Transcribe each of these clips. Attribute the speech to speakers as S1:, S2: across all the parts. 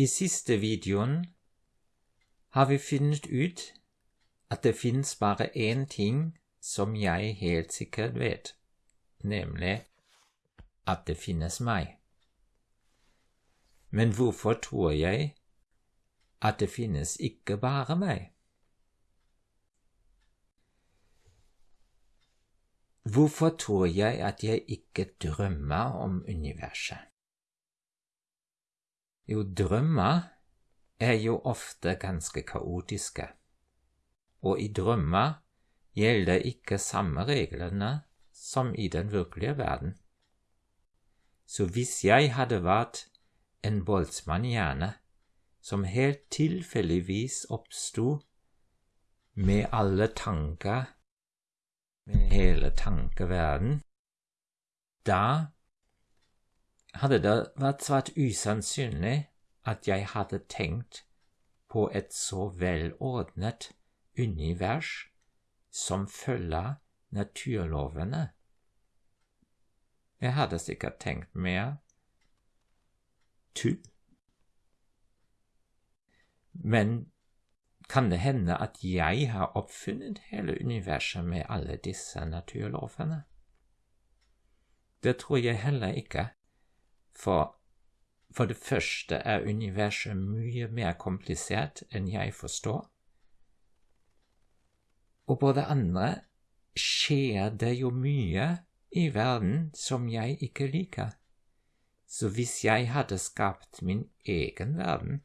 S1: I siste videoen har vi funnet ut at det finnes bare én ting som jeg helt sikkert vet, nemlig at det finnes meg. Men hvorfor tror jeg at det finnes ikke bare meg? Hvorfor tror jeg at jeg ikke drømmer om universet? Jo, drømmer er jo ofte ganske kaotiske, og i drømmer gjelder ikke samme reglene som i den virkelige verden. Så hvis jeg hadde vært en boltsmann som helt tilfeldigvis oppsto med alle tanker med hele tankeverden, da hadde det vært svært usannsynlig at jeg hadde tenkt på et så velordnet univers som følger naturlovene. Jeg hadde sikkert tenkt mer tull. Men kan det hende at jeg har oppfunnet hele universet med alle disse naturlovene? Det tror jeg heller ikke, for for det første er universet mye mer komplisert enn jeg forstår, og på det andre skjer det jo mye i verden som jeg ikke liker, så hvis jeg hadde skapt min egen verden,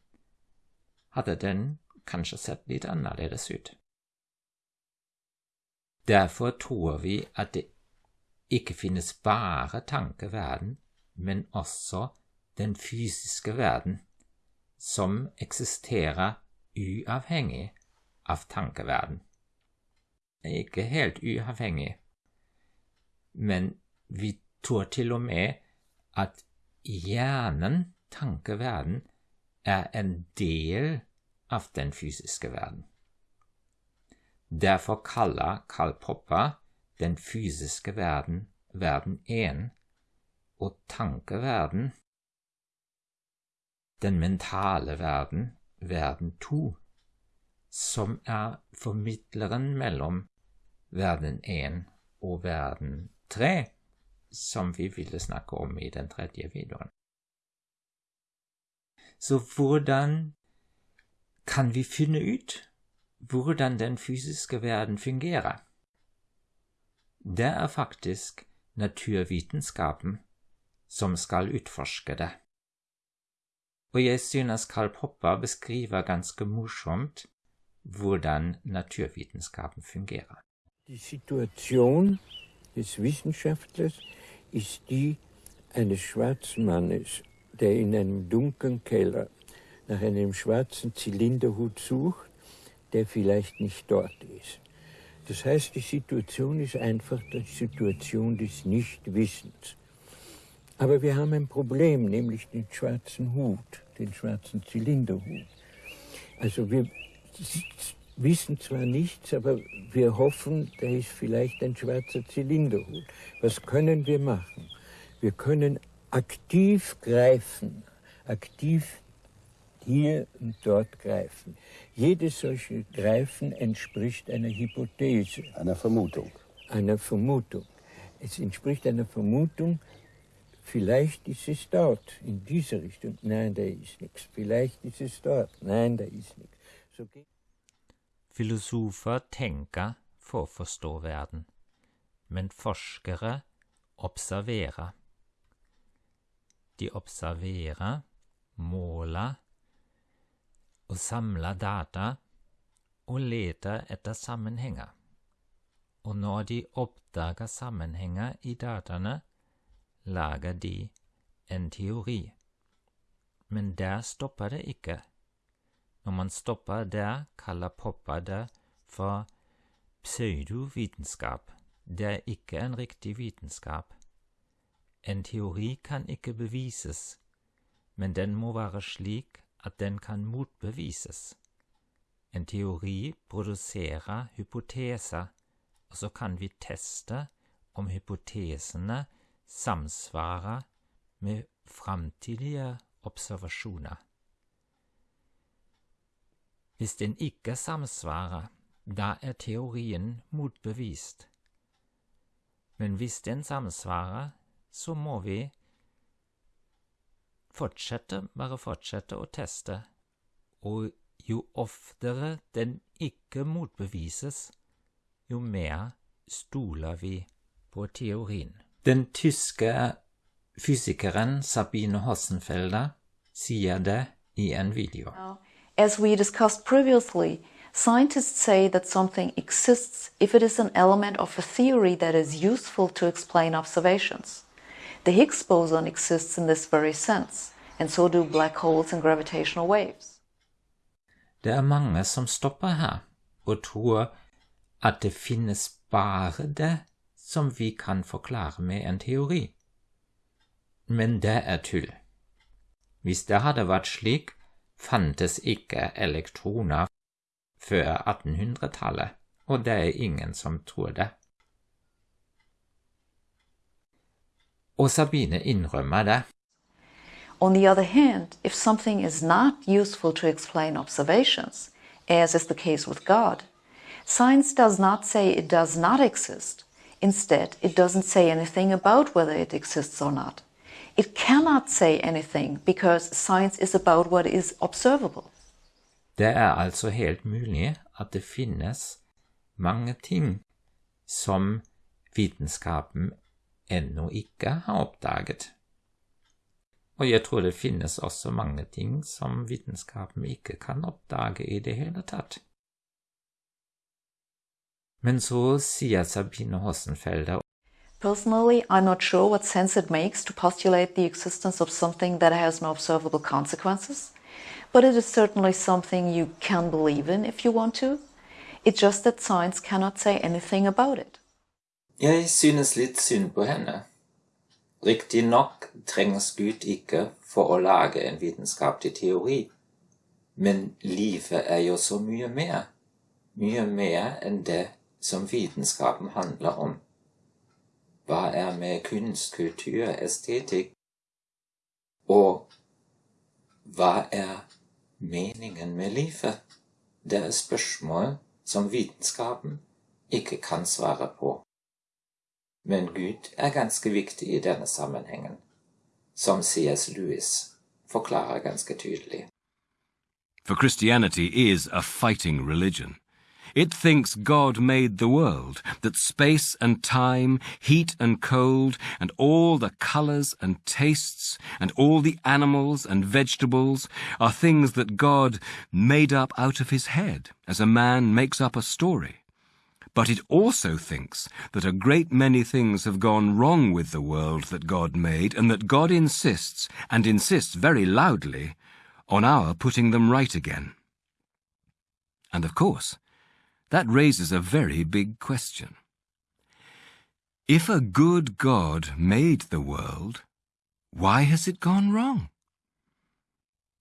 S1: hadde den kanskje sett litt annerledes ut. Derfor tror vi at det ikke finnes bare tankeverden, men også den fysiske verden, som eksisterer uavhengig av tankeverden. Ikke helt uavhengig, men vi tror til og med at hjernen, tankeverden, er en del av den fysiske verden. Derfor kaller Karl Popper den fysiske verden verden én, og tankeverden den mentale verden verden to, som er formidleren mellom verden én og verden tre, som vi ville snakke om i den tredje videoen. Så hvordan kan vi finne ut hvordan den fysiske verden fungerer. Det er faktisk naturvitenskapen som skal utforske det. Og jeg synes Karl Popper beskriver ganske morsomt hvordan naturvitenskapen fungerer.
S2: Die Situation des Wissenschaftlers ist die eines schwarzen Mannes, der in einem dunklen Keller nach einem schwarzen Zylinderhut sucht, der vielleicht nicht dort ist. Das heißt, die Situation ist einfach die Situation des Nichtwissens. Aber wir haben ein Problem, nämlich den schwarzen Hut, den schwarzen Zylinderhut. Also wir wissen zwar nichts, aber wir hoffen, da ist vielleicht ein schwarzer Zylinderhut. Was können wir machen? Wir können aktiv greifen, aktiv hier und dort greifen. Jedes solche Greifen entspricht einer Hypothese.
S3: Einer Vermutung.
S2: Einer Vermutung. Es entspricht einer Vermutung, vielleicht ist es dort, in dieser Richtung. Nein, da ist nichts. Vielleicht ist es dort. Nein, da ist nichts. So
S1: Filosofer tenker for å men forskere observerer. De observerer, måler og samler data og leter etter sammenhenger. Og når de oppdager sammenhenger i dataene, lager de en teori. Men der stopper det ikke. Når man stopper der, kaller Popper det for pseudovitenskap. Det er ikke en riktig vitenskap. En teori kan ikke bevises, men den må være slik at den kan motbevises. En teori produserer hypoteser, og så kan vi teste om hypotesene samsvarer med framtidige observasjoner. Hvis den ikke samsvarer, da er teorien motbevist. Men hvis den samsvarer, så må vi fortsette, bare fortsette å teste, og jo oftere den ikke motbevises, jo mer stoler vi på teorien. Den tyske fysikeren Sabine Hossenfelder sier det i en video.
S3: As we discussed previously, scientists say that something exists if it is an element of a theory that is useful to explain observations. The Higgs boson exists in this very sense, and so do black holes and gravitational waves.
S1: Det er mange som stopper her og tror at det finnes bare det som vi kan forklare med en teori. Men det er tull. Hvis det hadde vært slik, fantes ikke elektroner før 1800-tallet, og det er ingen som tror det. Og Sabine innrømmer det.
S3: On the other hand, if something is not useful to explain observations, as is the case with God, science does not say it does not exist. Instead, it doesn't say anything about whether it exists or not. It cannot say anything because science is about what is observable.
S1: Det er altså helt mulig at det finnes mange ting som vitenskapen ennå ikke har oppdaget. Og jeg tror det finnes også mange ting som vitenskapen ikke kan oppdage i det hele tatt. Men så sier Sabine Hossenfelder
S3: Personally, I'm not sure what sense it makes to postulate the existence of something that has no observable consequences, but it is certainly something you can believe in if you want to. It's just that science cannot say anything about it.
S1: Jeg synes litt synd på henne. Riktignok trengs Gud ikke for å lage en vitenskapelig teori, men livet er jo så mye mer, mye mer enn det som vitenskapen handler om. Hva er med kunst, kultur, estetikk? Og hva er meningen med livet? Det er spørsmål som vitenskapen ikke kan svare på. Men Gud er ganske viktig i denne sammenhengen, som C.S. Lewis forklarer ganske tydelig.
S4: For Christianity is a fighting religion. It thinks God made the world, that space and time, heat and cold, and all the colors and tastes, and all the animals and vegetables are things that God made up out of his head, as a man makes up a story. But it also thinks that a great many things have gone wrong with the world that God made, and that God insists, and insists very loudly, on our putting them right again. And of course, that raises a very big question. If a good God made the world, why has it gone wrong?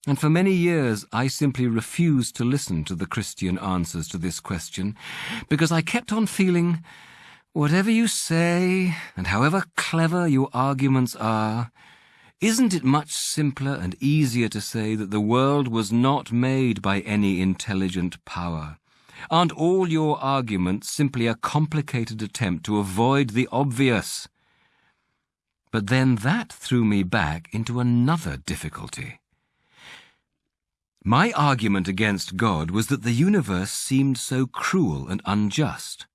S4: And for many years I simply refused to listen to the Christian answers to this question, because I kept on feeling, whatever you say, and however clever your arguments are, isn't it much simpler and easier to say that the world was not made by any intelligent power? Aren't all your arguments simply a complicated attempt to avoid the obvious? But then that threw me back into another difficulty. My argument against God was that the universe seemed so cruel and unjust.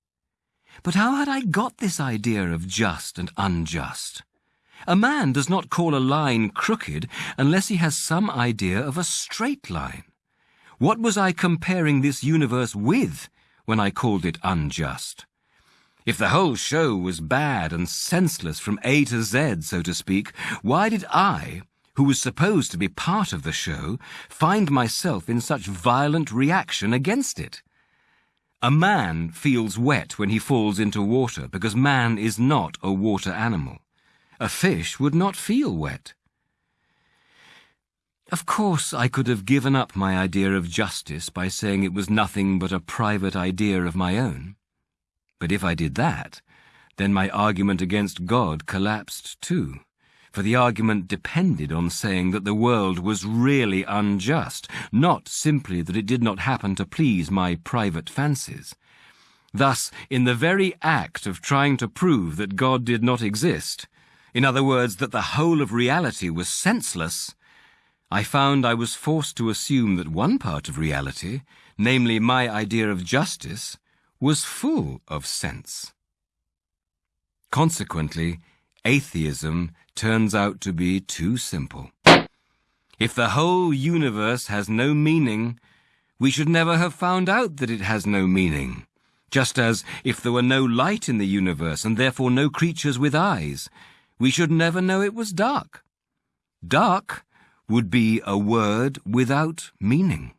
S4: But how had I got this idea of just and unjust? A man does not call a line crooked unless he has some idea of a straight line. What was I comparing this universe with when I called it unjust? If the whole show was bad and senseless from A to Z, so to speak, why did I, who was supposed to be part of the show, find myself in such violent reaction against it. A man feels wet when he falls into water because man is not a water animal. A fish would not feel wet. Of course, I could have given up my idea of justice by saying it was nothing but a private idea of my own. But if I did that, then my argument against God collapsed too for the argument depended on saying that the world was really unjust, not simply that it did not happen to please my private fancies. Thus, in the very act of trying to prove that God did not exist, in other words, that the whole of reality was senseless, I found I was forced to assume that one part of reality, namely my idea of justice, was full of sense. Consequently, atheism turns out to be too simple. If the whole universe has no meaning, we should never have found out that it has no meaning. Just as, if there were no light in the universe and therefore no creatures with eyes, we should never know it was dark. Dark would be a word without meaning.